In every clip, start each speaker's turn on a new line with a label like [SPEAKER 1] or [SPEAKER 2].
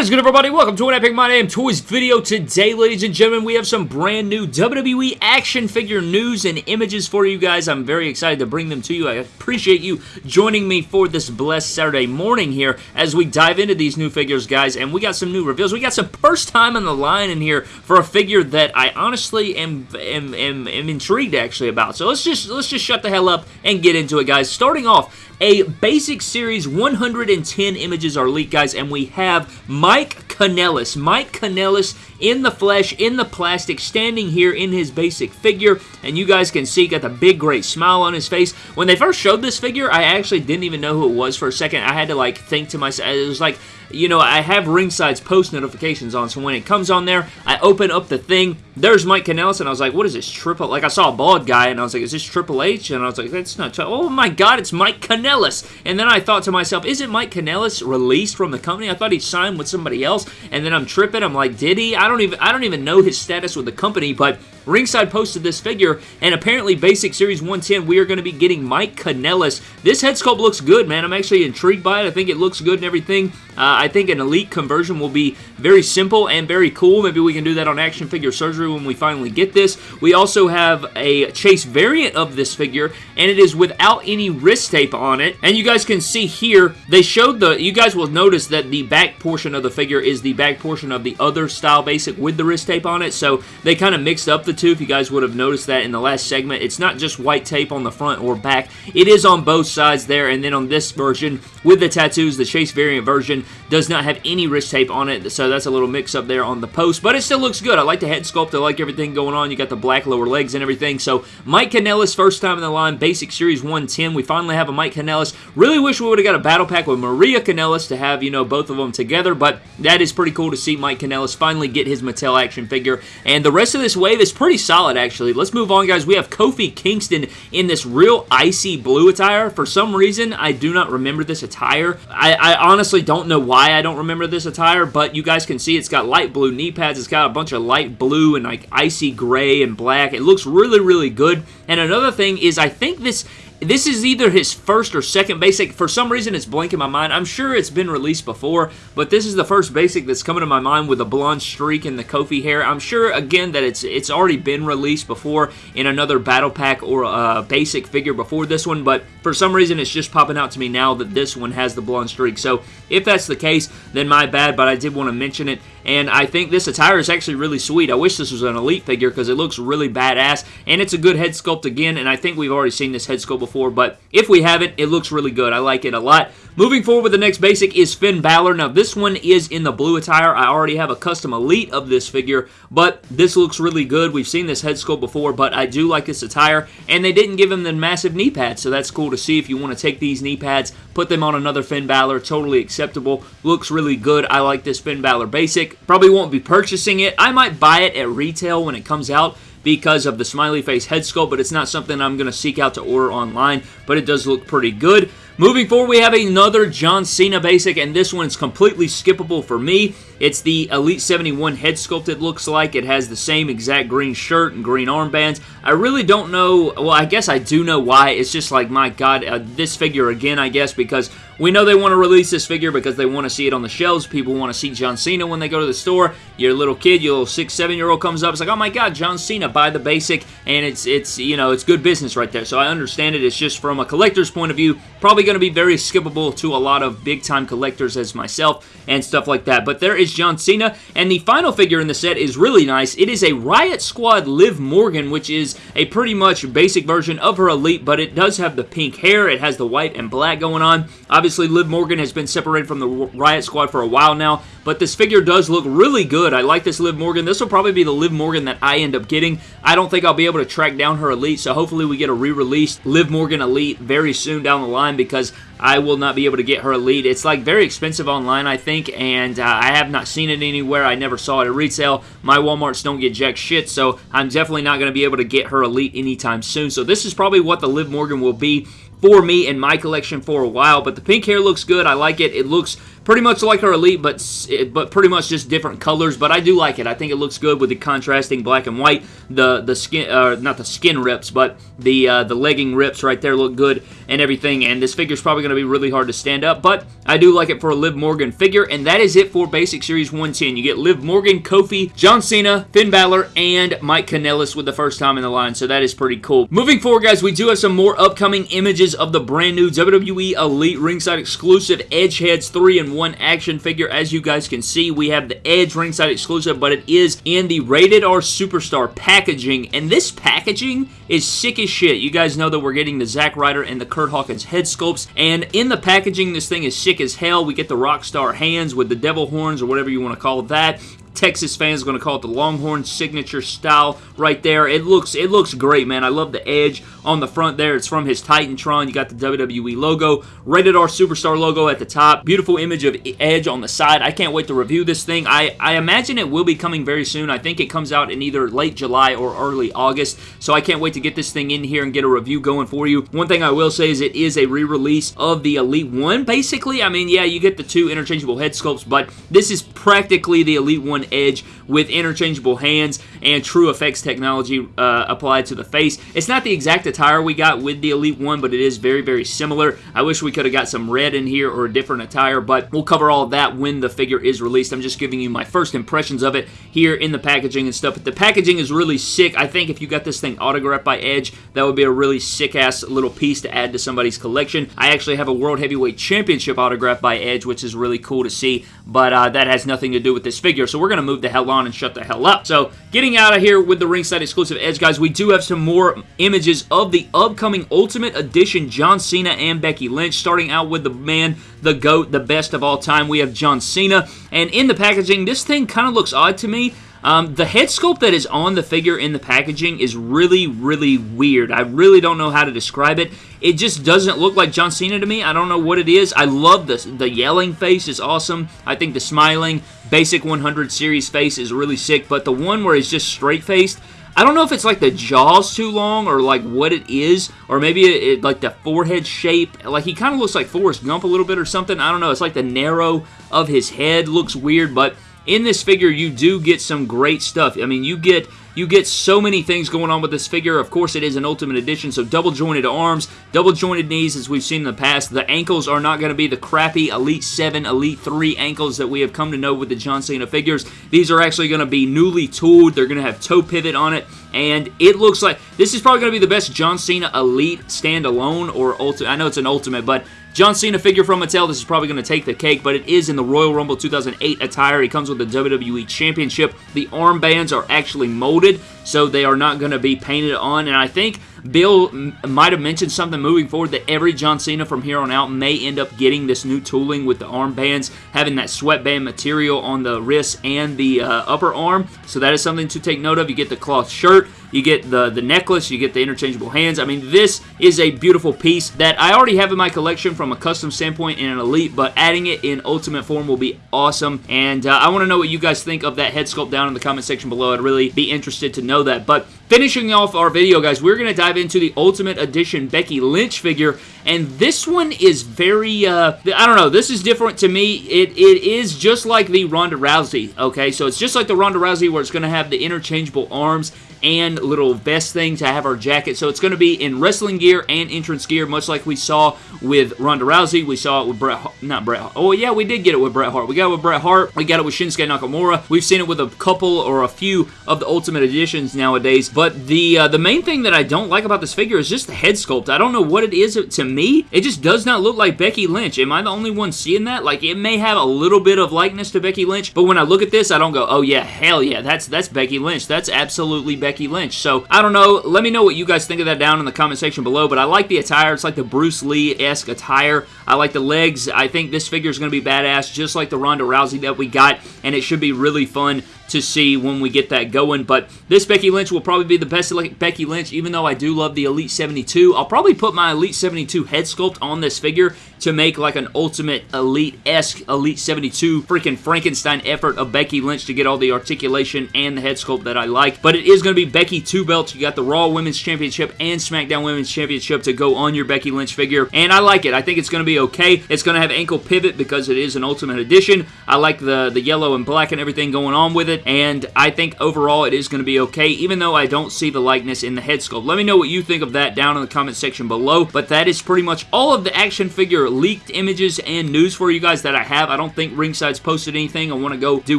[SPEAKER 1] What is good, everybody? Welcome to an Epic My Damn Toys video. Today, ladies and gentlemen, we have some brand new WWE action figure news and images for you guys. I'm very excited to bring them to you. I appreciate you joining me for this blessed Saturday morning here as we dive into these new figures, guys. And we got some new reveals. We got some first time on the line in here for a figure that I honestly am, am, am, am intrigued, actually, about. So let's just, let's just shut the hell up and get into it, guys. Starting off, a basic series 110 images are leaked, guys, and we have Mike Kanellis. Mike Kanellis in the flesh, in the plastic, standing here in his basic figure, and you guys can see got the big, great smile on his face. When they first showed this figure, I actually didn't even know who it was for a second. I had to, like, think to myself, it was like, you know, I have Ringside's post notifications on, so when it comes on there, I open up the thing, there's Mike Kanellis, and I was like, what is this, triple, like, I saw a bald guy, and I was like, is this Triple H? And I was like, that's not, oh my god, it's Mike Kanellis! And then I thought to myself, isn't Mike Kanellis released from the company? I thought he signed with somebody else, and then I'm tripping, I'm like, did he? I don't even, I don't even know his status with the company, but Ringside posted this figure, and apparently Basic Series 110, we are going to be getting Mike Kanellis. This head sculpt looks good, man. I'm actually intrigued by it. I think it looks good and everything. Uh, I think an Elite conversion will be very simple and very cool. Maybe we can do that on Action Figure Surgery when we finally get this. We also have a Chase variant of this figure, and it is without any wrist tape on it. And you guys can see here, they showed the, you guys will notice that the back portion of the figure is the back portion of the other style basic with the wrist tape on it. So they kind of mixed up the two, if you guys would have noticed that in the last segment. It's not just white tape on the front or back. It is on both sides there, and then on this version, with the tattoos, the Chase variant version does not have any wrist tape on it, so that's a little mix-up there on the post, but it still looks good. I like the head sculpt. I like everything going on. You got the black lower legs and everything, so Mike Kanellis, first time in the line, Basic Series 110. We finally have a Mike Kanellis. Really wish we would have got a battle pack with Maria Kanellis to have, you know, both of them together, but that is pretty cool to see Mike Kanellis finally get his Mattel action figure, and the rest of this wave is pretty solid, actually. Let's move on, guys. We have Kofi Kingston in this real icy blue attire. For some reason, I do not remember this attire. I, I honestly don't know why I don't remember this attire, but you guys can see it's got light blue knee pads. It's got a bunch of light blue and like icy gray and black. It looks really, really good. And another thing is I think this this is either his first or second basic. For some reason, it's blanking my mind. I'm sure it's been released before, but this is the first basic that's coming to my mind with a blonde streak and the Kofi hair. I'm sure, again, that it's it's already been released before in another battle pack or a basic figure before this one, but for some reason, it's just popping out to me now that this one has the blonde streak. So if that's the case, then my bad, but I did want to mention it and I think this attire is actually really sweet. I wish this was an Elite figure because it looks really badass, and it's a good head sculpt again, and I think we've already seen this head sculpt before, but if we haven't, it looks really good. I like it a lot. Moving forward with the next basic is Finn Balor. Now, this one is in the blue attire. I already have a custom Elite of this figure, but this looks really good. We've seen this head sculpt before, but I do like this attire, and they didn't give him the massive knee pads, so that's cool to see. If you want to take these knee pads, put them on another Finn Balor, totally acceptable. Looks really good. I like this Finn Balor basic. Probably won't be purchasing it. I might buy it at retail when it comes out, because of the smiley face head sculpt, but it's not something I'm going to seek out to order online, but it does look pretty good. Moving forward, we have another John Cena basic, and this one is completely skippable for me. It's the Elite 71 head sculpt, it looks like. It has the same exact green shirt and green armbands. I really don't know, well, I guess I do know why. It's just like, my God, uh, this figure again, I guess, because we know they want to release this figure because they want to see it on the shelves. People want to see John Cena when they go to the store. Your little kid, your little six, seven-year-old comes up, it's like, oh my God, John Cena, buy the basic, and it's, it's, you know, it's good business right there. So I understand it. It's just from a collector's point of view, probably going to be very skippable to a lot of big-time collectors as myself and stuff like that. But there is John Cena, and the final figure in the set is really nice. It is a Riot Squad Liv Morgan, which is a pretty much basic version of her Elite, but it does have the pink hair. It has the white and black going on. Obviously, Liv Morgan has been separated from the Riot Squad for a while now, but this figure does look really good. I like this Liv Morgan. This will probably be the Liv Morgan that I end up getting. I don't think I'll be able to track down her Elite, so hopefully we get a re-released Liv Morgan Elite very soon down the line because I will not be able to get her Elite. It's like very expensive online, I think, and uh, I have not seen it anywhere. I never saw it at retail. My Walmarts don't get jack shit, so I'm definitely not going to be able to get her Elite anytime soon. So this is probably what the Liv Morgan will be for me in my collection for a while, but the pink hair looks good. I like it. It looks pretty much like her Elite, but but pretty much just different colors. But I do like it. I think it looks good with the contrasting black and white. The the skin, uh, not the skin rips, but the uh, the legging rips right there look good and everything. And this figure is probably going to be really hard to stand up, but I do like it for a Liv Morgan figure. And that is it for Basic Series 110. You get Liv Morgan, Kofi, John Cena, Finn Balor, and Mike Kanellis with the first time in the line. So that is pretty cool. Moving forward, guys, we do have some more upcoming images of the brand new WWE Elite ringside exclusive Edge Heads 3 and 1 action figure. As you guys can see, we have the Edge ringside exclusive, but it is in the Rated R Superstar packaging. And this packaging is sick as shit. You guys know that we're getting the Zack Ryder and the Kurt Hawkins head sculpts. And in the packaging, this thing is sick as hell. We get the Rockstar hands with the devil horns or whatever you want to call that. Texas fans are going to call it the Longhorn signature style right there. It looks it looks great, man. I love the edge on the front there. It's from his Titantron. You got the WWE logo, Rated R Superstar logo at the top. Beautiful image of Edge on the side. I can't wait to review this thing. I, I imagine it will be coming very soon. I think it comes out in either late July or early August, so I can't wait to get this thing in here and get a review going for you. One thing I will say is it is a re-release of the Elite 1, basically. I mean, yeah, you get the two interchangeable head sculpts, but this is practically the Elite 1 Edge with interchangeable hands and true effects technology uh, applied to the face. It's not the exact attire we got with the Elite One, but it is very, very similar. I wish we could have got some red in here or a different attire, but we'll cover all that when the figure is released. I'm just giving you my first impressions of it here in the packaging and stuff. But the packaging is really sick. I think if you got this thing autographed by Edge, that would be a really sick-ass little piece to add to somebody's collection. I actually have a World Heavyweight Championship autographed by Edge, which is really cool to see, but uh, that has nothing to do with this figure, so we're going to move the hell on and shut the hell up. So, getting out of here with the ringside exclusive Edge, guys, we do have some more images of the upcoming Ultimate Edition John Cena and Becky Lynch, starting out with the man, the GOAT, the best of all time. We have John Cena, and in the packaging, this thing kind of looks odd to me. Um, the head sculpt that is on the figure in the packaging is really, really weird. I really don't know how to describe it. It just doesn't look like John Cena to me. I don't know what it is. I love this. The yelling face is awesome. I think the smiling basic 100 series face is really sick, but the one where he's just straight-faced, I don't know if it's like the jaw's too long or like what it is, or maybe it, it like the forehead shape. Like he kind of looks like Forrest Gump a little bit or something. I don't know. It's like the narrow of his head looks weird, but in this figure, you do get some great stuff. I mean, you get you get so many things going on with this figure. Of course, it is an Ultimate Edition, so double jointed arms, double jointed knees as we've seen in the past. The ankles are not going to be the crappy Elite 7, Elite 3 ankles that we have come to know with the John Cena figures. These are actually going to be newly tooled. They're going to have toe pivot on it, and it looks like this is probably going to be the best John Cena Elite standalone or Ultimate. I know it's an Ultimate, but John Cena figure from Mattel. This is probably going to take the cake, but it is in the Royal Rumble 2008 attire. He comes with the WWE Championship. The armbands are actually molded, so they are not going to be painted on, and I think Bill might have mentioned something moving forward that every John Cena from here on out may end up getting this new tooling with the armbands, having that sweatband material on the wrist and the uh, upper arm. So that is something to take note of. You get the cloth shirt, you get the, the necklace, you get the interchangeable hands. I mean, this is a beautiful piece that I already have in my collection from a custom standpoint in an Elite, but adding it in Ultimate form will be awesome. And uh, I want to know what you guys think of that head sculpt down in the comment section below. I'd really be interested to know that. But finishing off our video, guys, we're going to dive into the Ultimate Edition Becky Lynch figure. And this one is very, uh, I don't know, this is different to me. It, it is just like the Ronda Rousey, okay? So it's just like the Ronda Rousey where it's going to have the interchangeable arms and little vest thing to have our jacket. So it's going to be in wrestling gear and entrance gear, much like we saw with Ronda Rousey. We saw it with Bret, not Bret. Oh yeah, we did get it with Bret Hart. We got it with Bret Hart. We got it with Shinsuke Nakamura. We've seen it with a couple or a few of the Ultimate Editions nowadays. But the uh, the main thing that I don't like about this figure is just the head sculpt. I don't know what it is to me. It just does not look like Becky Lynch. Am I the only one seeing that? Like it may have a little bit of likeness to Becky Lynch, but when I look at this, I don't go, oh yeah, hell yeah, that's that's Becky Lynch. That's absolutely Becky Lynch. So I don't know. Let me know what you guys think of that down in the comment section below. But I like the attire. It's like the Bruce Lee-esque attire. I like the legs. I think this figure is going to be badass, just like the Ronda Rousey that we got. And it should be really fun to see when we get that going. But this Becky Lynch will probably be the best Becky Lynch, even though I do love the Elite 72. I'll probably put my Elite 72 head sculpt on this figure to make like an ultimate elite-esque Elite 72 freaking Frankenstein effort of Becky Lynch to get all the articulation and the head sculpt that I like. But it is going to be Becky two belts. You got the Raw Women's Championship and SmackDown Women's Championship to go on your Becky Lynch figure. And I like it. I think it's going to be okay. It's going to have ankle pivot because it is an Ultimate Edition. I like the, the yellow and black and everything going on with And I think overall it is going to be okay, even though I don't see the likeness in the head sculpt. Let me know what you think of that down in the comment section below. But that is pretty much all of the action figure leaked images and news for you guys that I have. I don't think Ringside's posted anything. I want to go do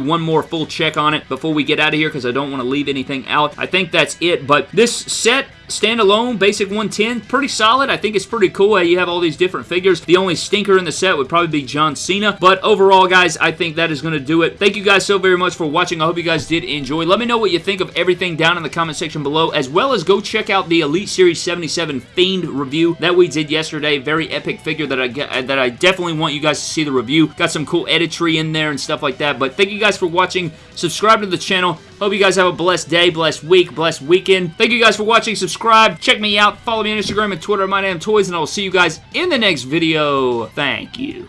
[SPEAKER 1] one more full check on it before we get out of here because I don't want to leave anything out. I think that's it, but this set Standalone, basic 110, pretty solid. I think it's pretty cool how you have all these different figures. The only stinker in the set would probably be John Cena. But overall, guys, I think that is going to do it. Thank you guys so very much for watching. I hope you guys did enjoy. Let me know what you think of everything down in the comment section below, as well as go check out the Elite Series 77 Fiend review that we did yesterday. Very epic figure that I get, uh, that I definitely want you guys to see the review. Got some cool editry in there and stuff like that. But thank you guys for watching. Subscribe to the channel. Hope you guys have a blessed day, blessed week, blessed weekend. Thank you guys for watching. Subscribe. Check me out. Follow me on Instagram and Twitter. My name is Toys, and I will see you guys in the next video. Thank you.